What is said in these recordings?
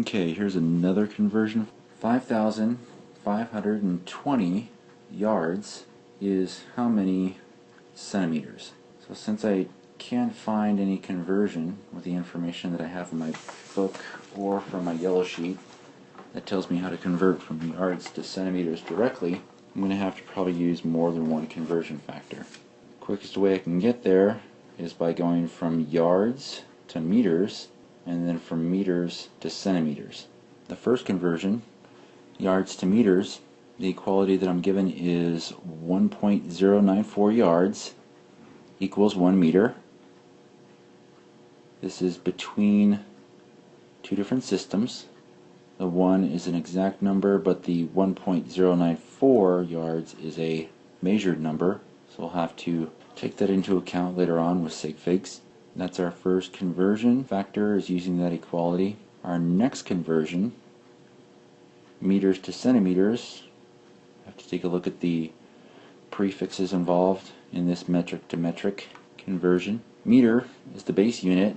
Okay, here's another conversion. 5,520 yards is how many centimeters? So since I can't find any conversion with the information that I have in my book or from my yellow sheet that tells me how to convert from yards to centimeters directly, I'm going to have to probably use more than one conversion factor. Quickest way I can get there is by going from yards to meters and then from meters to centimeters. The first conversion, yards to meters, the equality that I'm given is 1.094 yards equals 1 meter. This is between two different systems. The 1 is an exact number, but the 1.094 yards is a measured number, so we'll have to take that into account later on with sig figs. That's our first conversion factor is using that equality. Our next conversion, meters to centimeters, I have to take a look at the prefixes involved in this metric to metric conversion. Meter is the base unit.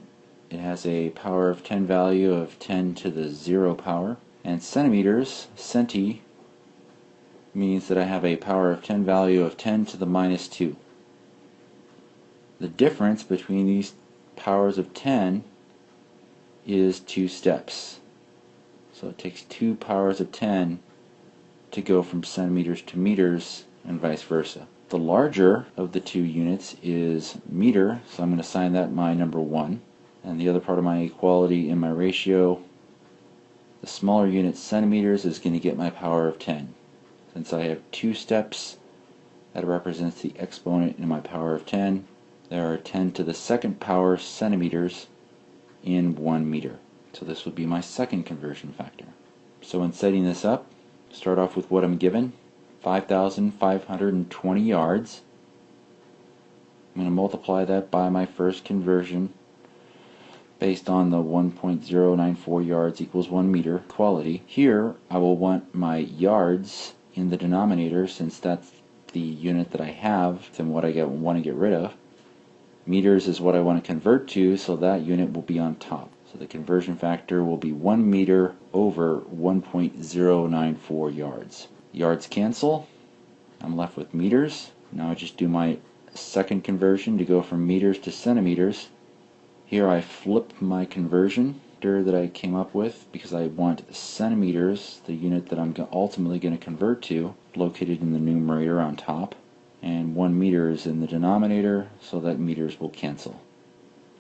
It has a power of 10 value of 10 to the 0 power. And centimeters, centi, means that I have a power of 10 value of 10 to the minus 2. The difference between these powers of 10 is two steps. So it takes two powers of 10 to go from centimeters to meters and vice versa. The larger of the two units is meter, so I'm going to assign that my number 1. And the other part of my equality in my ratio, the smaller unit centimeters is going to get my power of 10. Since I have two steps, that represents the exponent in my power of 10 there are 10 to the second power centimeters in 1 meter. So this would be my second conversion factor. So in setting this up, start off with what I'm given, 5,520 yards. I'm going to multiply that by my first conversion based on the 1.094 yards equals 1 meter quality. Here I will want my yards in the denominator since that's the unit that I have and what I get, want to get rid of meters is what I want to convert to, so that unit will be on top. So the conversion factor will be 1 meter over 1.094 yards. Yards cancel. I'm left with meters. Now I just do my second conversion to go from meters to centimeters. Here I flip my conversion that I came up with because I want centimeters, the unit that I'm ultimately going to convert to, located in the numerator on top and 1 meter is in the denominator so that meters will cancel.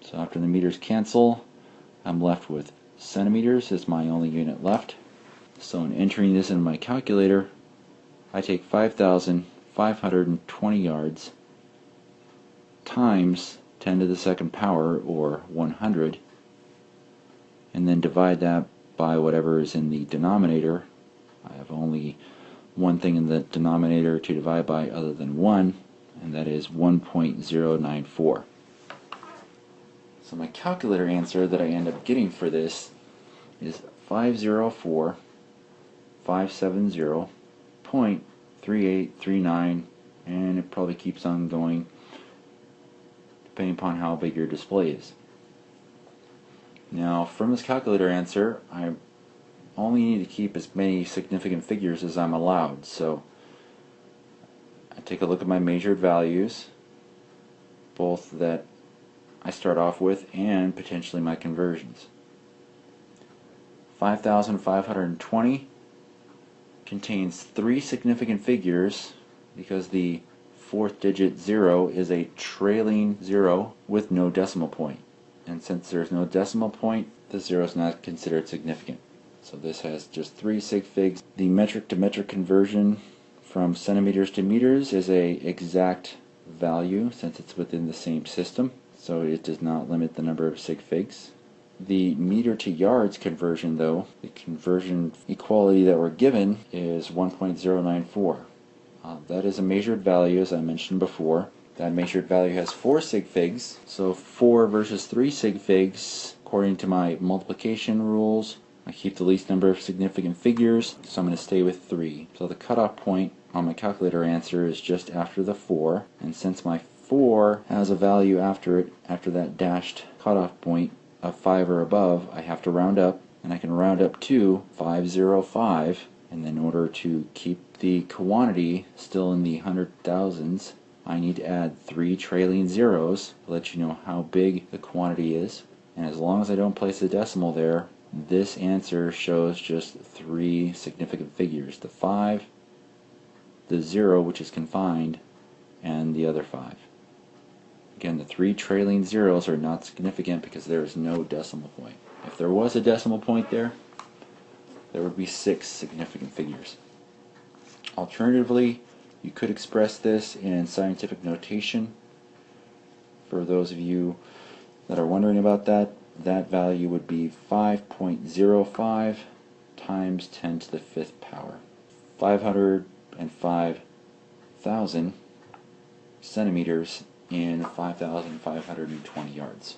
So after the meters cancel I'm left with centimeters as my only unit left. So in entering this in my calculator I take 5,520 yards times 10 to the second power or 100 and then divide that by whatever is in the denominator. I have only one thing in the denominator to divide by other than 1, and that is 1.094. So my calculator answer that I end up getting for this is 504.570.3839, and it probably keeps on going depending upon how big your display is. Now from this calculator answer, I only need to keep as many significant figures as I'm allowed. So I take a look at my measured values, both that I start off with and potentially my conversions. 5,520 contains three significant figures because the fourth digit 0 is a trailing 0 with no decimal point. And since there's no decimal point, the 0 is not considered significant. So this has just three sig figs. The metric to metric conversion from centimeters to meters is a exact value since it's within the same system. So it does not limit the number of sig figs. The meter to yards conversion though, the conversion equality that we're given is 1.094. Uh, that is a measured value as I mentioned before. That measured value has 4 sig figs, so 4 versus 3 sig figs according to my multiplication rules I keep the least number of significant figures, so I'm going to stay with 3. So the cutoff point on my calculator answer is just after the 4, and since my 4 has a value after it, after that dashed cutoff point of 5 or above, I have to round up, and I can round up to 505 and in order to keep the quantity still in the hundred thousands I need to add three trailing zeros to let you know how big the quantity is and as long as I don't place a decimal there this answer shows just three significant figures the 5 the 0 which is confined and the other 5 again the three trailing zeros are not significant because there is no decimal point. If there was a decimal point there there would be six significant figures. Alternatively you could express this in scientific notation. For those of you that are wondering about that that value would be 5.05 times 10 to the fifth power. 505,000 centimeters in 5,520 yards.